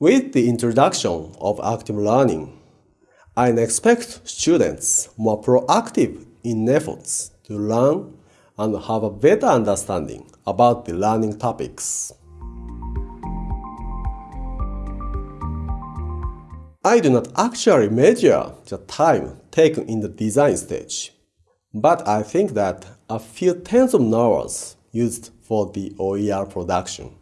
With the introduction of active learning, I expect students more proactive in efforts to learn and have a better understanding about the learning topics. I do not actually measure the time taken in the design stage, but I think that a few tens of hours used for the OER production